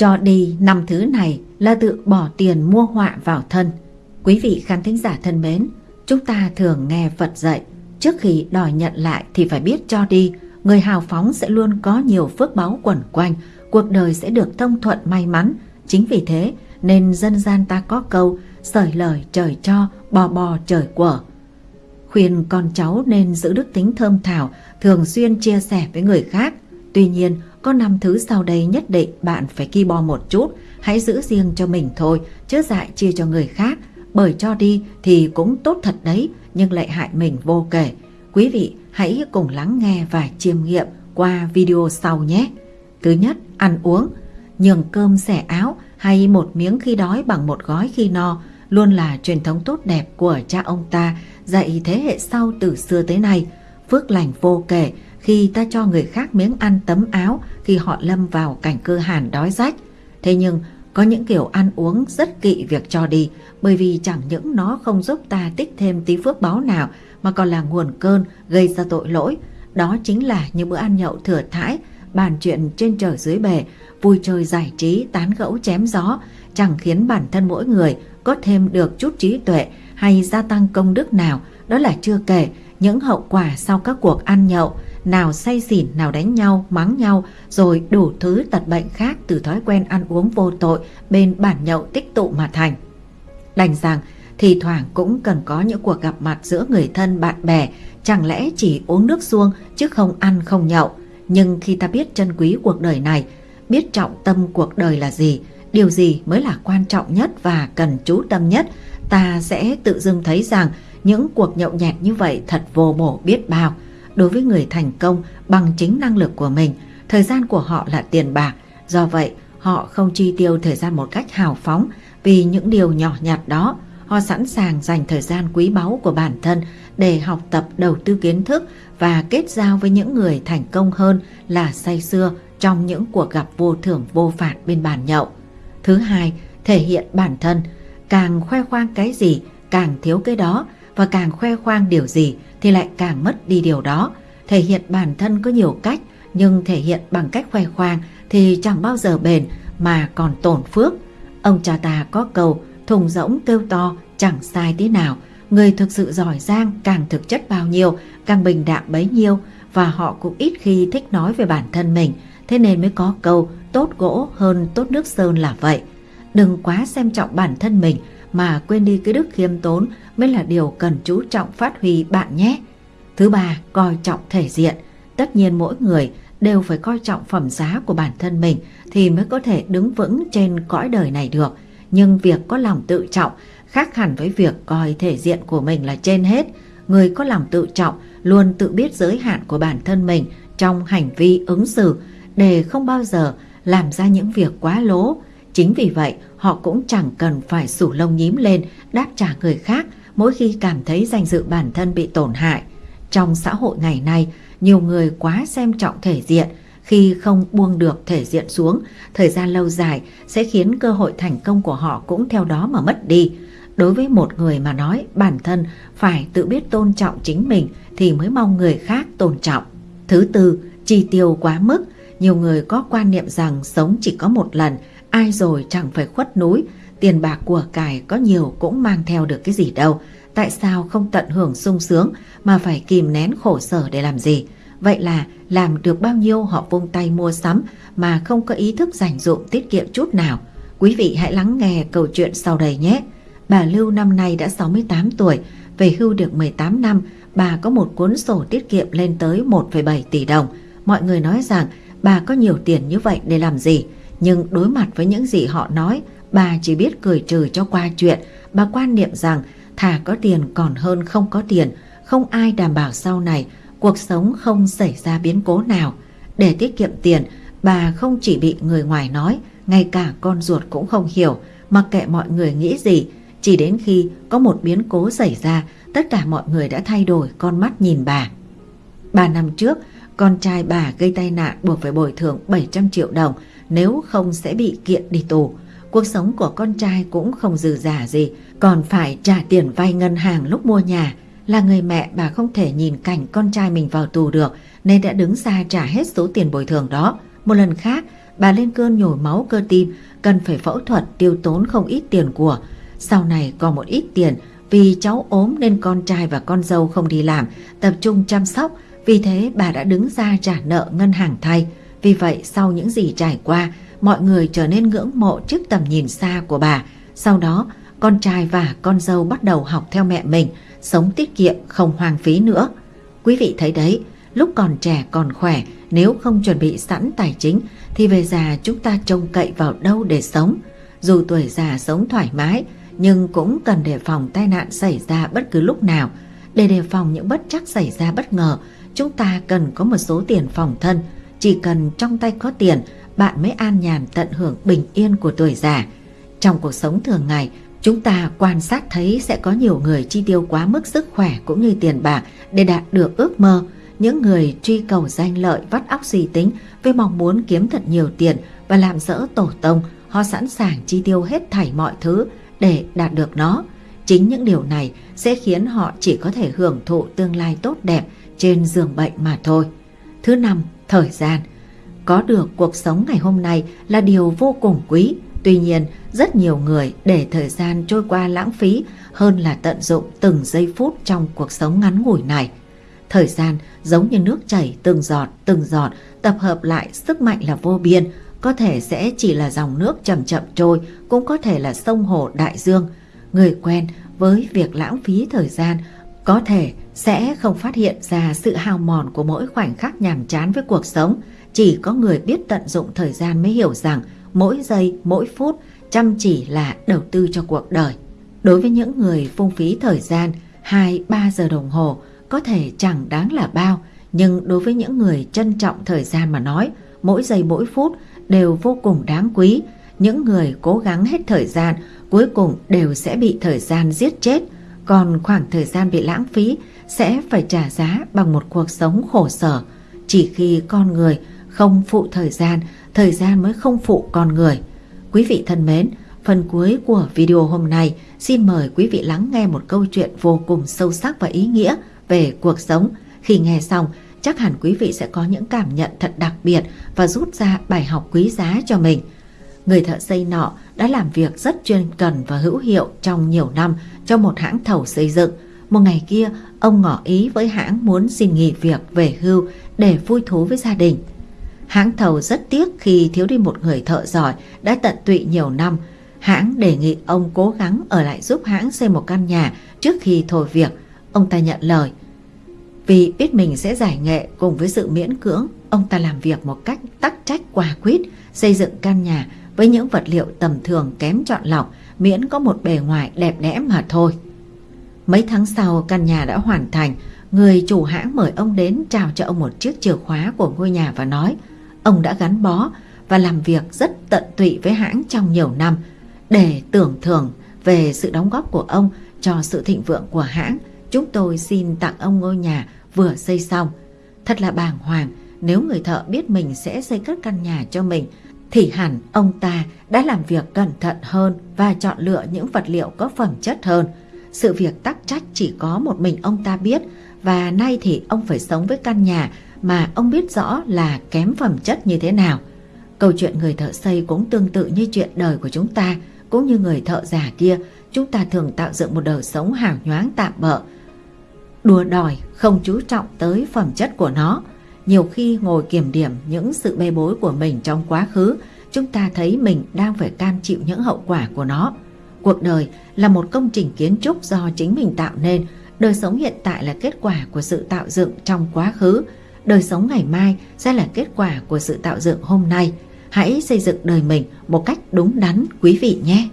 Cho đi năm thứ này là tự bỏ tiền mua họa vào thân. Quý vị khán thính giả thân mến, chúng ta thường nghe Phật dạy, trước khi đòi nhận lại thì phải biết cho đi, người hào phóng sẽ luôn có nhiều phước báu quẩn quanh, cuộc đời sẽ được thông thuận may mắn. Chính vì thế nên dân gian ta có câu sởi lời trời cho, bò bò trời quở. Khuyên con cháu nên giữ đức tính thơm thảo, thường xuyên chia sẻ với người khác. Tuy nhiên, có năm thứ sau đây nhất định bạn phải ki bo một chút, hãy giữ riêng cho mình thôi, chứ dại chia cho người khác. Bởi cho đi thì cũng tốt thật đấy, nhưng lại hại mình vô kể. Quý vị hãy cùng lắng nghe và chiêm nghiệm qua video sau nhé. Thứ nhất, ăn uống. Nhường cơm xẻ áo hay một miếng khi đói bằng một gói khi no luôn là truyền thống tốt đẹp của cha ông ta dạy thế hệ sau từ xưa tới nay. Phước lành vô kể khi ta cho người khác miếng ăn tấm áo khi họ lâm vào cảnh cơ hàn đói rách. Thế nhưng có những kiểu ăn uống rất kỵ việc cho đi bởi vì chẳng những nó không giúp ta tích thêm tí phước báo nào mà còn là nguồn cơn gây ra tội lỗi. Đó chính là những bữa ăn nhậu thừa thãi, bàn chuyện trên trời dưới bể, vui chơi giải trí, tán gẫu chém gió, chẳng khiến bản thân mỗi người có thêm được chút trí tuệ hay gia tăng công đức nào, đó là chưa kể những hậu quả sau các cuộc ăn nhậu, nào say xỉn, nào đánh nhau, mắng nhau, rồi đủ thứ tật bệnh khác từ thói quen ăn uống vô tội bên bản nhậu tích tụ mà thành. Đành rằng, thì thoảng cũng cần có những cuộc gặp mặt giữa người thân bạn bè, chẳng lẽ chỉ uống nước suông chứ không ăn không nhậu. Nhưng khi ta biết chân quý cuộc đời này, biết trọng tâm cuộc đời là gì, điều gì mới là quan trọng nhất và cần chú tâm nhất, ta sẽ tự dưng thấy rằng những cuộc nhậu nhẹt như vậy thật vô bổ biết bao. Đối với người thành công bằng chính năng lực của mình, thời gian của họ là tiền bạc, do vậy họ không chi tiêu thời gian một cách hào phóng vì những điều nhỏ nhặt đó. Họ sẵn sàng dành thời gian quý báu của bản thân để học tập đầu tư kiến thức và kết giao với những người thành công hơn là say xưa trong những cuộc gặp vô thưởng vô phạt bên bàn nhậu. Thứ hai, thể hiện bản thân. Càng khoe khoang cái gì, càng thiếu cái đó và càng khoe khoang điều gì thì lại càng mất đi điều đó. Thể hiện bản thân có nhiều cách, nhưng thể hiện bằng cách khoe khoang thì chẳng bao giờ bền, mà còn tổn phước. Ông cha ta có câu, thùng rỗng kêu to, chẳng sai tí nào. Người thực sự giỏi giang càng thực chất bao nhiêu, càng bình đạm bấy nhiêu, và họ cũng ít khi thích nói về bản thân mình thế nên mới có câu, tốt gỗ hơn tốt nước sơn là vậy. Đừng quá xem trọng bản thân mình mà quên đi cái đức khiêm tốn mới là điều cần chú trọng phát huy bạn nhé. Thứ ba, coi trọng thể diện. Tất nhiên mỗi người đều phải coi trọng phẩm giá của bản thân mình thì mới có thể đứng vững trên cõi đời này được. Nhưng việc có lòng tự trọng khác hẳn với việc coi thể diện của mình là trên hết. Người có lòng tự trọng luôn tự biết giới hạn của bản thân mình trong hành vi ứng xử để không bao giờ làm ra những việc quá lố. Chính vì vậy, họ cũng chẳng cần phải sủ lông nhím lên đáp trả người khác mỗi khi cảm thấy danh dự bản thân bị tổn hại. Trong xã hội ngày nay, nhiều người quá xem trọng thể diện, khi không buông được thể diện xuống, thời gian lâu dài sẽ khiến cơ hội thành công của họ cũng theo đó mà mất đi. Đối với một người mà nói bản thân phải tự biết tôn trọng chính mình thì mới mong người khác tôn trọng. Thứ tư, chi tiêu quá mức. Nhiều người có quan niệm rằng sống chỉ có một lần, ai rồi chẳng phải khuất núi, tiền bạc của cải có nhiều cũng mang theo được cái gì đâu. Tại sao không tận hưởng sung sướng mà phải kìm nén khổ sở để làm gì? Vậy là làm được bao nhiêu họ vung tay mua sắm mà không có ý thức dành dụng tiết kiệm chút nào. Quý vị hãy lắng nghe câu chuyện sau đây nhé. Bà Lưu năm nay đã 68 tuổi, về hưu được 18 năm, bà có một cuốn sổ tiết kiệm lên tới 1,7 tỷ đồng. Mọi người nói rằng bà có nhiều tiền như vậy để làm gì? Nhưng đối mặt với những gì họ nói, bà chỉ biết cười trừ cho qua chuyện. Bà quan niệm rằng thà có tiền còn hơn không có tiền, không ai đảm bảo sau này cuộc sống không xảy ra biến cố nào. Để tiết kiệm tiền, bà không chỉ bị người ngoài nói, ngay cả con ruột cũng không hiểu, mặc kệ mọi người nghĩ gì. Chỉ đến khi có một biến cố xảy ra, tất cả mọi người đã thay đổi con mắt nhìn bà. Ba năm trước, con trai bà gây tai nạn buộc phải bồi thường 700 triệu đồng nếu không sẽ bị kiện đi tù. Cuộc sống của con trai cũng không dư giả gì, còn phải trả tiền vay ngân hàng lúc mua nhà. Là người mẹ bà không thể nhìn cảnh con trai mình vào tù được nên đã đứng ra trả hết số tiền bồi thường đó. Một lần khác, bà lên cơn nhồi máu cơ tim, cần phải phẫu thuật tiêu tốn không ít tiền của. Sau này còn một ít tiền vì cháu ốm nên con trai và con dâu không đi làm, tập trung chăm sóc, vì thế bà đã đứng ra trả nợ ngân hàng thay. Vì vậy sau những gì trải qua, mọi người trở nên ngưỡng mộ trước tầm nhìn xa của bà. Sau đó, con trai và con dâu bắt đầu học theo mẹ mình, sống tiết kiệm không hoang phí nữa. Quý vị thấy đấy, lúc còn trẻ còn khỏe, nếu không chuẩn bị sẵn tài chính thì về già chúng ta trông cậy vào đâu để sống. Dù tuổi già sống thoải mái, nhưng cũng cần đề phòng tai nạn xảy ra bất cứ lúc nào. Để đề phòng những bất chắc xảy ra bất ngờ, chúng ta cần có một số tiền phòng thân. Chỉ cần trong tay có tiền, bạn mới an nhàn tận hưởng bình yên của tuổi già. Trong cuộc sống thường ngày, chúng ta quan sát thấy sẽ có nhiều người chi tiêu quá mức sức khỏe cũng như tiền bạc để đạt được ước mơ. Những người truy cầu danh lợi vắt óc suy tính với mong muốn kiếm thật nhiều tiền và làm dỡ tổ tông, họ sẵn sàng chi tiêu hết thảy mọi thứ để đạt được nó. Chính những điều này sẽ khiến họ chỉ có thể hưởng thụ tương lai tốt đẹp trên giường bệnh mà thôi. Thứ năm, thời gian. Có được cuộc sống ngày hôm nay là điều vô cùng quý. Tuy nhiên, rất nhiều người để thời gian trôi qua lãng phí hơn là tận dụng từng giây phút trong cuộc sống ngắn ngủi này. Thời gian giống như nước chảy từng giọt từng giọt tập hợp lại sức mạnh là vô biên, có thể sẽ chỉ là dòng nước chậm chậm trôi, cũng có thể là sông hồ đại dương. Người quen với việc lãng phí thời gian có thể sẽ không phát hiện ra sự hao mòn của mỗi khoảnh khắc nhàm chán với cuộc sống. Chỉ có người biết tận dụng thời gian mới hiểu rằng mỗi giây, mỗi phút chăm chỉ là đầu tư cho cuộc đời. Đối với những người phung phí thời gian 2-3 giờ đồng hồ có thể chẳng đáng là bao, nhưng đối với những người trân trọng thời gian mà nói, mỗi giây mỗi phút đều vô cùng đáng quý. Những người cố gắng hết thời gian cuối cùng đều sẽ bị thời gian giết chết, còn khoảng thời gian bị lãng phí sẽ phải trả giá bằng một cuộc sống khổ sở. Chỉ khi con người không phụ thời gian, thời gian mới không phụ con người. Quý vị thân mến, phần cuối của video hôm nay xin mời quý vị lắng nghe một câu chuyện vô cùng sâu sắc và ý nghĩa về cuộc sống. Khi nghe xong, chắc hẳn quý vị sẽ có những cảm nhận thật đặc biệt và rút ra bài học quý giá cho mình. Người thợ xây nọ đã làm việc rất chuyên cần và hữu hiệu trong nhiều năm cho một hãng thầu xây dựng. Một ngày kia, ông ngỏ ý với hãng muốn xin nghỉ việc về hưu để vui thú với gia đình. Hãng thầu rất tiếc khi thiếu đi một người thợ giỏi đã tận tụy nhiều năm. Hãng đề nghị ông cố gắng ở lại giúp hãng xây một căn nhà trước khi thôi việc. Ông ta nhận lời. Vì biết mình sẽ giải nghệ cùng với sự miễn cưỡng, ông ta làm việc một cách tắc trách quả quyết, xây dựng căn nhà với những vật liệu tầm thường kém chọn lọc, miễn có một bề ngoài đẹp đẽ mà thôi. Mấy tháng sau căn nhà đã hoàn thành, người chủ hãng mời ông đến trao cho ông một chiếc chìa khóa của ngôi nhà và nói ông đã gắn bó và làm việc rất tận tụy với hãng trong nhiều năm để tưởng thưởng về sự đóng góp của ông cho sự thịnh vượng của hãng. Chúng tôi xin tặng ông ngôi nhà vừa xây xong. Thật là bàng hoàng nếu người thợ biết mình sẽ xây cất căn nhà cho mình thì hẳn ông ta đã làm việc cẩn thận hơn và chọn lựa những vật liệu có phẩm chất hơn. Sự việc tắc trách chỉ có một mình ông ta biết và nay thì ông phải sống với căn nhà mà ông biết rõ là kém phẩm chất như thế nào. Câu chuyện người thợ xây cũng tương tự như chuyện đời của chúng ta, cũng như người thợ giả kia, chúng ta thường tạo dựng một đời sống hào nhoáng tạm bợ. Đùa đòi không chú trọng tới phẩm chất của nó. Nhiều khi ngồi kiểm điểm những sự bê bối của mình trong quá khứ, chúng ta thấy mình đang phải cam chịu những hậu quả của nó. Cuộc đời là một công trình kiến trúc do chính mình tạo nên, đời sống hiện tại là kết quả của sự tạo dựng trong quá khứ, đời sống ngày mai sẽ là kết quả của sự tạo dựng hôm nay. Hãy xây dựng đời mình một cách đúng đắn quý vị nhé.